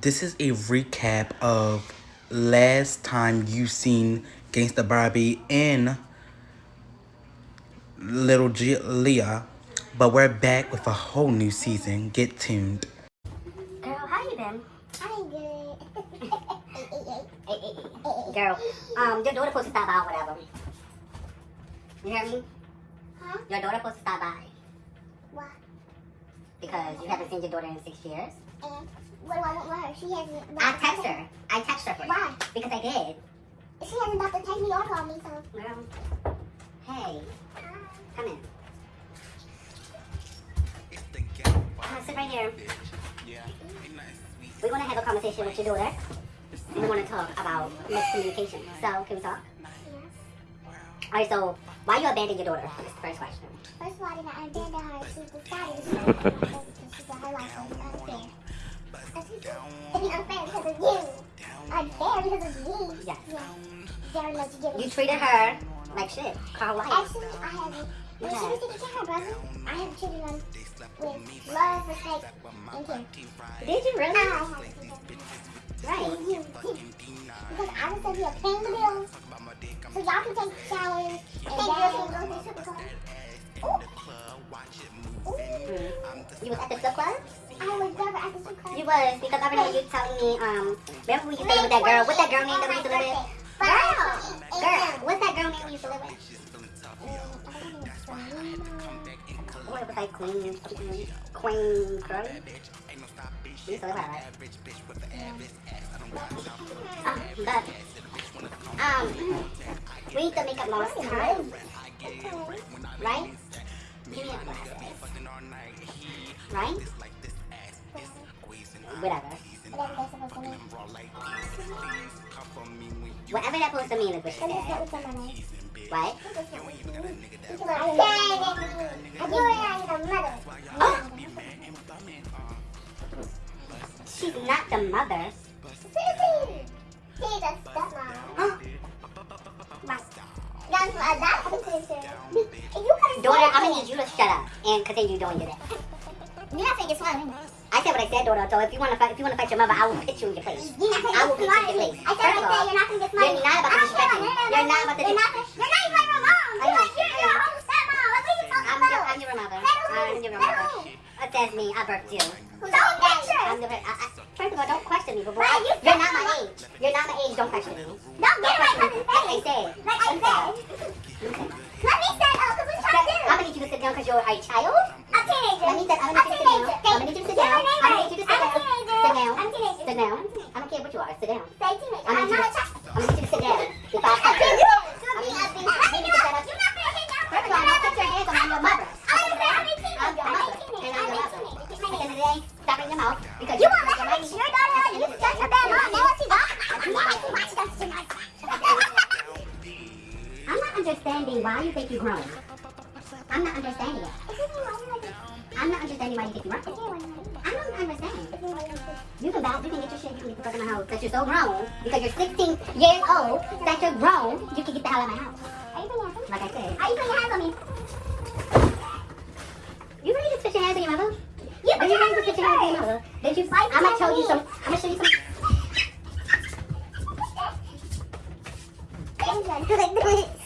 this is a recap of last time you seen Gangsta Barbie in Little G Leah, but we're back with a whole new season. Get tuned. Girl, how you been? I'm good. Girl, um, your daughter supposed to stop by or whatever. You hear me? huh? Your daughter supposed to stop by Why? because you haven't seen your daughter in six years. And what do I want with her? She hasn't. I text her. I text her for you. Why? Because I did. She hasn't about to text me or call me, so. Well, hey, come in. Uh, sit right here. Yeah. We want to have a conversation with your daughter. And we want to talk about miscommunication. So, can we talk? Yes. Alright, so why you abandoned your daughter? That's the first question. First of all, I did not abandon her. She decided to stay with because she got her life unfair. It's unfair because of you. Unfair because of you. Yes. Yeah. Very much given. You treated her like shit. Carl White. Actually, I haven't. When she was taking care of brother, I have treated with love, respect, and care. Did you I really? have. Right. You, because I was supposed to be the bills, so y'all can take showers and baths and go to the super club. Ooh. Ooh. You was at the strip club? You was because I remember you telling me. Um, remember you stayed with that girl? What's that girl name that we used to live with? Girl, girl. What's that girl name we used to live with? Like Queen, Queen Curly. We used right? Um, but um, we need to make up lost time, right? Give me a. Right? Whatever that's supposed to mean is what she said. What? Oh, she's not the mother. Daughter, I'm gonna need you to shut up and continue doing your thing. You're not saying it's fun. I said what I said, daughter. So if you want to fight, if you want to fight your mother, I will pit you in your face. You're not I will saying you in your face. I said First of right all, you're not gonna get money. You're not about to disrespect me. You're not about to You're not, you're not even my mom. I You're like, you're, you're whole stepmom. What are you talking I'm your, about? I'm your mother. I'm your mother. who? That says me. I birthed you. Don't picture. I'm the, I, I, first of all, don't question me, but boy, you you're not my age. You're not my age. Don't question me. Don't get away from his Like I said. Like I said. Let me stand up, because we're trying to do. I'm gonna need you to sit down because you're a child. A teenager. Let me sit. I'm A gonna need you to sit down. teenager. I'm gonna need you down. I'm need you to sit I'm a down. teenager. Sit down. I'm a teenager. Sit down. I don't care what you are. Sit down. Teenager. I'm I'm a need you to, child. I'm gonna need you to sit down. Before I I touch you. you. I'm gonna need you to sit down. I need you to shut up. You're not gonna hit down. First of all, don't put your hands on. I'm your mother. I'm I'm a teenager. I'm your I'm a mother. teenager. And I'm I'm your a mother. teenager. At the end of the day, stop in your mouth because You won't let her reach your daughter. You such a bad mom. Now what she got? You want to watch that tonight. I'm not understanding why you think you're grown. I'm not understanding it. I'm not understanding why you think you're grown. I don't understand. You can back, you can get your shit, you can get the fuck out of my house. That you're so grown, because you're 16 years old, that you're grown, you can get the hell out of my house. Are you putting your hands on me? Like I said. Are you putting your hands on me? You really just put your hands on your mother? You Did put you your hands on put your hands on your mother? Did you? Why I'm gonna touch show you me? some. I'm gonna show you some. What's